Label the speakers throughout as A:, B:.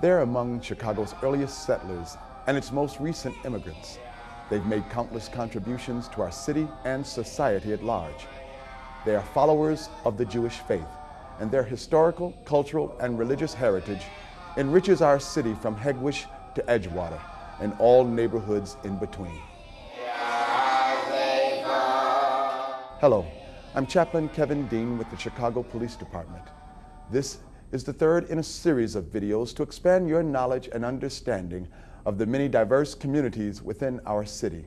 A: They're among Chicago's earliest settlers and its most recent immigrants. They've made countless contributions to our city and society at large. They are followers of the Jewish faith, and their historical, cultural, and religious heritage enriches our city from Hegewisch to Edgewater and all neighborhoods in between. Hello, I'm Chaplain Kevin Dean with the Chicago Police Department. This is the third in a series of videos to expand your knowledge and understanding of the many diverse communities within our city.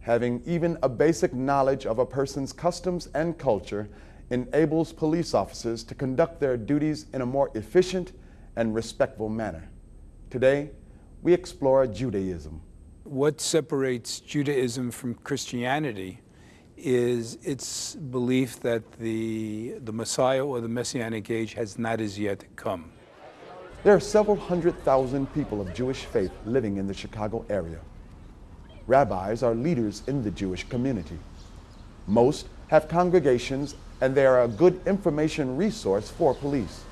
A: Having even a basic knowledge of a person's customs and culture enables police officers to conduct their duties in a more efficient and respectful manner. Today, we explore Judaism.
B: What separates Judaism from Christianity is its belief that the, the Messiah or the Messianic age has not as yet come.
A: There are several hundred thousand people of Jewish faith living in the Chicago area. Rabbis are leaders in the Jewish community. Most have congregations and they are a good information resource for police.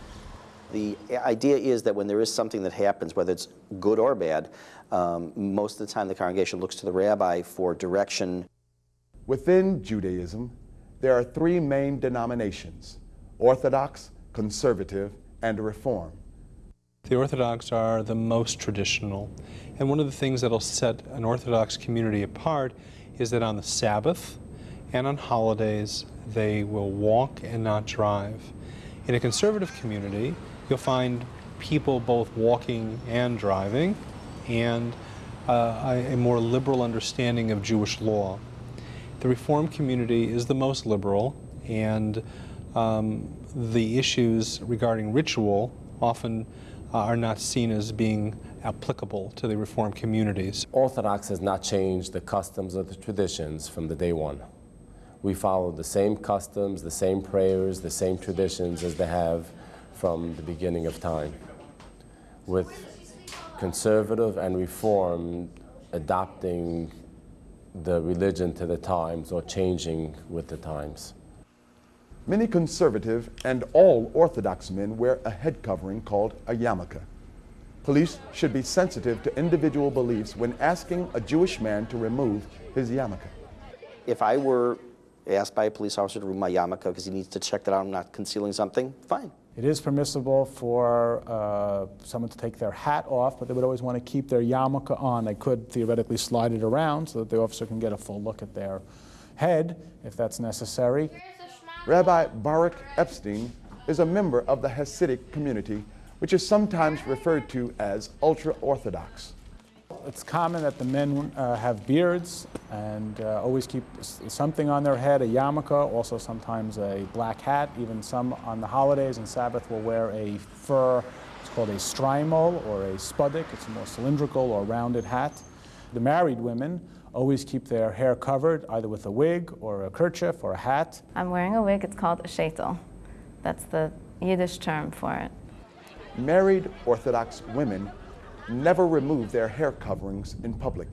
C: The idea is that when there is something that happens, whether it's good or bad, um, most of the time the congregation looks to the rabbi for direction.
A: Within Judaism, there are three main denominations, Orthodox, Conservative, and Reform.
D: The Orthodox are the most traditional. And one of the things that will set an Orthodox community apart is that on the Sabbath and on holidays, they will walk and not drive. In a conservative community, you'll find people both walking and driving and uh, a more liberal understanding of Jewish law. The Reform community is the most liberal and um, the issues regarding ritual often uh, are not seen as being applicable to the Reform communities.
E: Orthodox has not changed the customs or the traditions from the day one. We follow the same customs, the same prayers, the same traditions as they have from the beginning of time. With conservative and reform adopting the religion to the times or changing with the times.
A: Many conservative and all Orthodox men wear a head covering called a yarmulke. Police should be sensitive to individual beliefs when asking a Jewish man to remove his yarmulke.
C: If I were asked by a police officer to remove my yarmulke because he needs to check that I'm not concealing something, fine.
F: It is permissible for uh, someone to take their hat off, but they would always want to keep their yarmulke on. They could theoretically slide it around so that the officer can get a full look at their head if that's necessary.
A: Rabbi Baruch Epstein is a member of the Hasidic community, which is sometimes referred to as ultra-Orthodox.
F: It's common that the men uh, have beards and uh, always keep something on their head, a yarmulke, also sometimes a black hat. Even some on the holidays and Sabbath will wear a fur, it's called a shtreimel or a spudik. It's a more cylindrical or rounded hat. The married women always keep their hair covered, either with a wig or a kerchief or a hat.
G: I'm wearing a wig. It's called a sheitel. That's the Yiddish term for it.
A: Married Orthodox women never remove their hair coverings in public.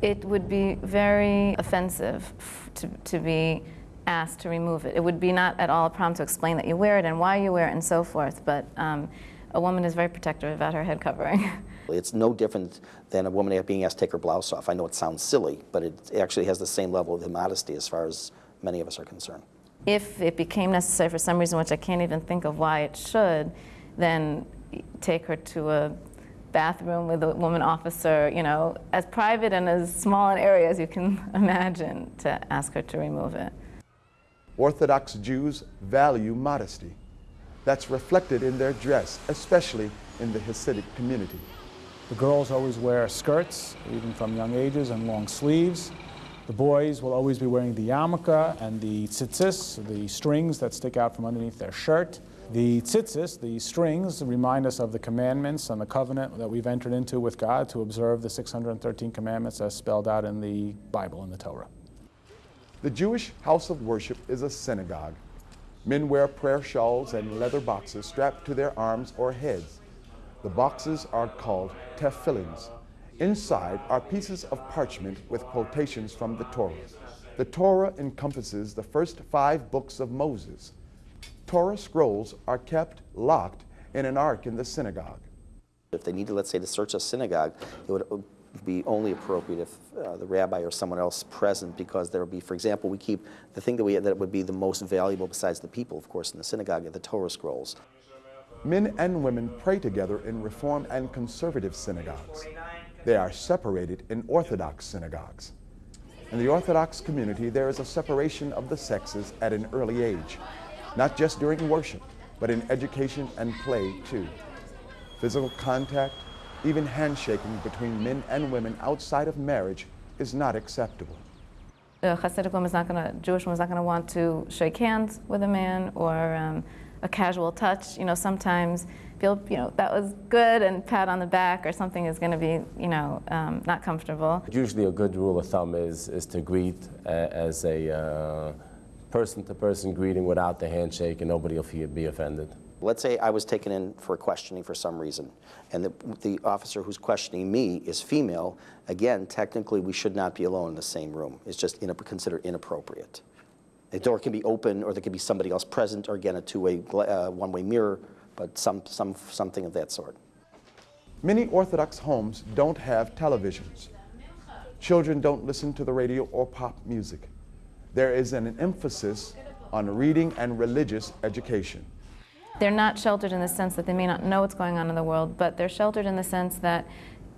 G: It would be very offensive to, to be asked to remove it. It would be not at all a problem to explain that you wear it and why you wear it and so forth, but um, a woman is very protective about her head covering.
C: It's no different than a woman being asked to take her blouse off. I know it sounds silly, but it actually has the same level of immodesty as far as many of us are concerned.
G: If it became necessary for some reason, which I can't even think of why it should, then take her to a bathroom with a woman officer, you know, as private and as small an area as you can imagine to ask her to remove it.
A: Orthodox Jews value modesty. That's reflected in their dress, especially in the Hasidic community.
F: The girls always wear skirts, even from young ages, and long sleeves. The boys will always be wearing the yarmulke and the tzitzis, the strings that stick out from underneath their shirt. The tzitzis, the strings, remind us of the commandments and the covenant that we've entered into with God to observe the 613 commandments as spelled out in the Bible, in the Torah.
A: The Jewish house of worship is a synagogue. Men wear prayer shawls and leather boxes strapped to their arms or heads. The boxes are called tefillins. Inside are pieces of parchment with quotations from the Torah. The Torah encompasses the first five books of Moses. Torah scrolls are kept locked in an ark in the synagogue.
C: If they needed, let's say, to search a synagogue, it would be only appropriate if uh, the rabbi or someone else present because there would be, for example, we keep the thing that we that would be the most valuable besides the people, of course, in the synagogue, are the Torah scrolls.
A: Men and women pray together in Reform and Conservative synagogues. They are separated in Orthodox synagogues. In the Orthodox community, there is a separation of the sexes at an early age, not just during worship, but in education and play too. Physical contact, even handshaking between men and women outside of marriage is not acceptable.
G: A Hasidic woman's not going to, Jewish woman's not going to want to shake hands with a man or um, a casual touch. You know, sometimes feel, you know, that was good and pat on the back or something is going to be, you know, um, not comfortable.
E: Usually a good rule of thumb is, is to greet uh, as a uh, person-to-person greeting without the handshake and nobody will be offended.
C: Let's say I was taken in for questioning for some reason, and the, the officer who's questioning me is female. Again, technically, we should not be alone in the same room. It's just in, considered inappropriate. The door can be open, or there could be somebody else present, or again, a two-way, uh, one-way mirror, but some, some, something of that sort.
A: Many Orthodox homes don't have televisions. Children don't listen to the radio or pop music. There is an emphasis on reading and religious education.
G: They're not sheltered in the sense that they may not know what's going on in the world, but they're sheltered in the sense that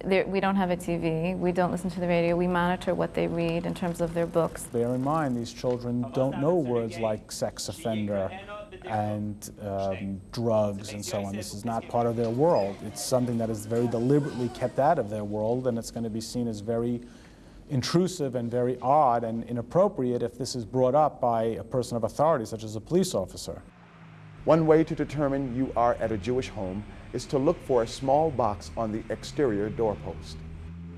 G: we don't have a TV, we don't listen to the radio, we monitor what they read in terms of their books.
F: Bear in mind, these children don't know words like sex offender and um, drugs and so on. This is not part of their world. It's something that is very deliberately kept out of their world, and it's going to be seen as very intrusive and very odd and inappropriate if this is brought up by a person of authority, such as a police officer.
A: One way to determine you are at a Jewish home is to look for a small box on the exterior doorpost.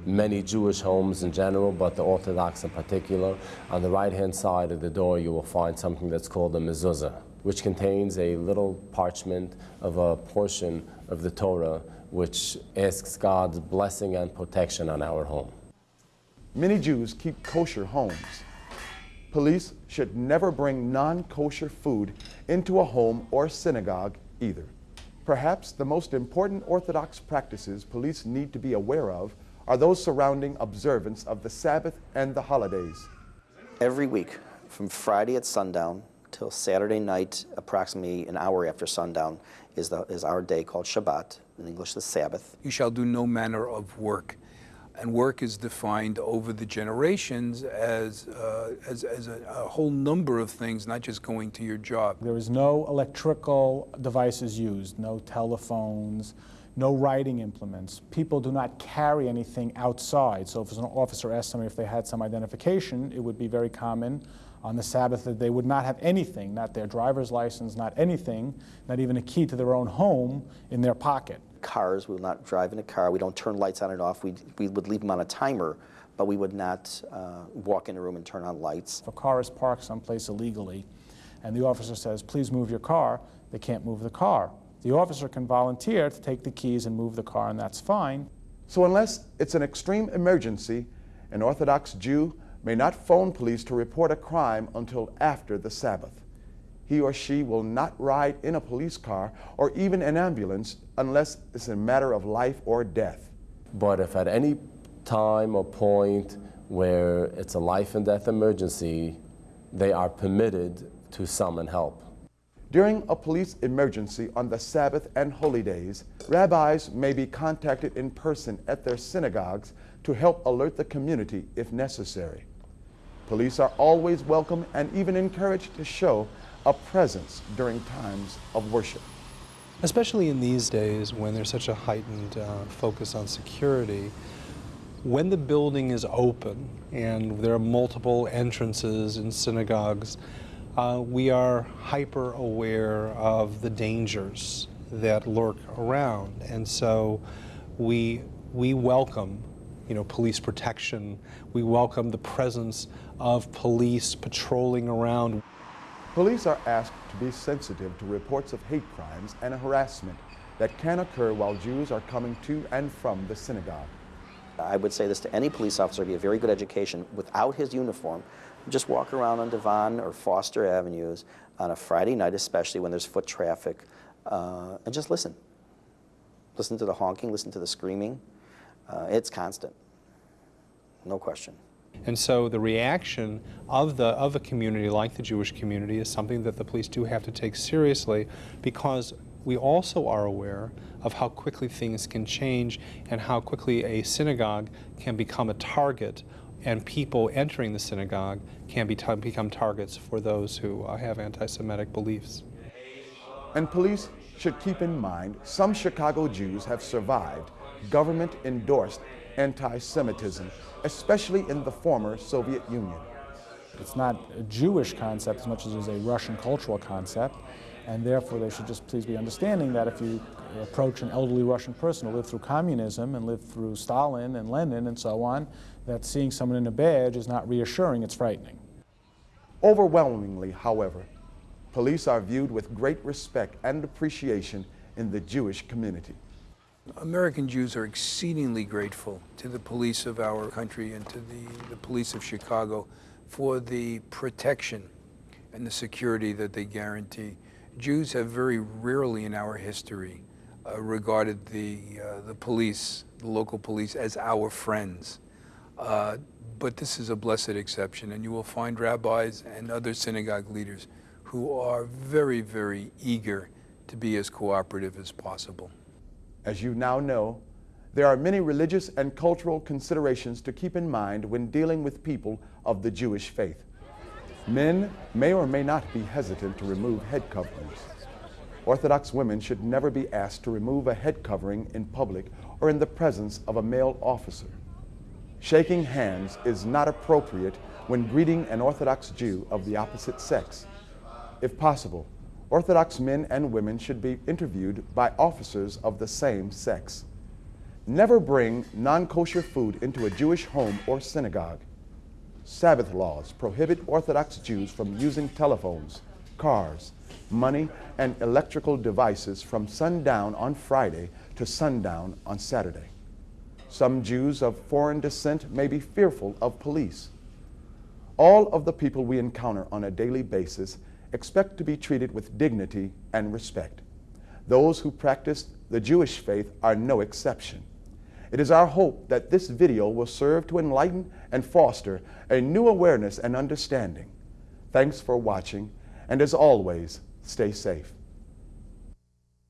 E: Many Jewish homes in general, but the Orthodox in particular, on the right-hand side of the door you will find something that's called a mezuzah, which contains a little parchment of a portion of the Torah which asks God's blessing and protection on our home.
A: Many Jews keep kosher homes. Police should never bring non-kosher food into a home or synagogue either. Perhaps the most important Orthodox practices police need to be aware of are those surrounding observance of the Sabbath and the holidays.
C: Every week, from Friday at sundown till Saturday night, approximately an hour after sundown, is, the, is our day called Shabbat, in English the Sabbath.
B: You shall do no manner of work and work is defined over the generations as, uh, as, as a, a, whole number of things, not just going to your job.
F: There is no electrical devices used, no telephones, no writing implements. People do not carry anything outside. So if an officer asked somebody if they had some identification, it would be very common on the Sabbath that they would not have anything, not their driver's license, not anything, not even a key to their own home in their pocket
C: cars. We will not drive in a car. We don't turn lights on and off. We, we would leave them on a timer, but we would not uh, walk in a room and turn on lights.
F: If a car is parked someplace illegally and the officer says, please move your car, they can't move the car. The officer can volunteer to take the keys and move the car, and that's fine.
A: So unless it's an extreme emergency, an Orthodox Jew may not phone police to report a crime until after the Sabbath he or she will not ride in a police car or even an ambulance unless it's a matter of life or death.
E: But if at any time or point where it's a life and death emergency, they are permitted to summon help.
A: During a police emergency on the Sabbath and holy days, rabbis may be contacted in person at their synagogues to help alert the community if necessary. Police are always welcome and even encouraged to show a presence during times of worship.
D: Especially in these days when there's such a heightened uh, focus on security, when the building is open and there are multiple entrances in synagogues, uh, we are hyper aware of the dangers that lurk around. And so we, we welcome you know, police protection. We welcome the presence of police patrolling around.
A: Police are asked to be sensitive to reports of hate crimes and harassment that can occur while Jews are coming to and from the synagogue.
C: I would say this to any police officer, be a very good education without his uniform. Just walk around on Devon or Foster Avenues on a Friday night, especially when there's foot traffic, uh, and just listen. Listen to the honking, listen to the screaming. Uh, it's constant, no question.
D: And so the reaction of the of a community like the Jewish community is something that the police do have to take seriously because we also are aware of how quickly things can change and how quickly a synagogue can become a target and people entering the synagogue can be become targets for those who uh, have anti-Semitic beliefs.
A: And police should keep in mind some Chicago Jews have survived government-endorsed anti-Semitism, especially in the former Soviet Union.
F: It's not a Jewish concept as much as it is a Russian cultural concept, and therefore they should just please be understanding that if you approach an elderly Russian person who lived through communism and lived through Stalin and Lenin and so on, that seeing someone in a badge is not reassuring, it's frightening.
A: Overwhelmingly, however, police are viewed with great respect and appreciation in the Jewish community.
B: American Jews are exceedingly grateful to the police of our country and to the, the police of Chicago for the protection and the security that they guarantee. Jews have very rarely in our history uh, regarded the, uh, the police, the local police, as our friends. Uh, but this is a blessed exception, and you will find rabbis and other synagogue leaders who are very, very eager to be as cooperative as possible.
A: As you now know, there are many religious and cultural considerations to keep in mind when dealing with people of the Jewish faith. Men may or may not be hesitant to remove head coverings. Orthodox women should never be asked to remove a head covering in public or in the presence of a male officer. Shaking hands is not appropriate when greeting an Orthodox Jew of the opposite sex. If possible, Orthodox men and women should be interviewed by officers of the same sex. Never bring non-kosher food into a Jewish home or synagogue. Sabbath laws prohibit Orthodox Jews from using telephones, cars, money, and electrical devices from sundown on Friday to sundown on Saturday. Some Jews of foreign descent may be fearful of police. All of the people we encounter on a daily basis expect to be treated with dignity and respect. Those who practice the Jewish faith are no exception. It is our hope that this video will serve to enlighten and foster a new awareness and understanding. Thanks for watching, and as always, stay safe.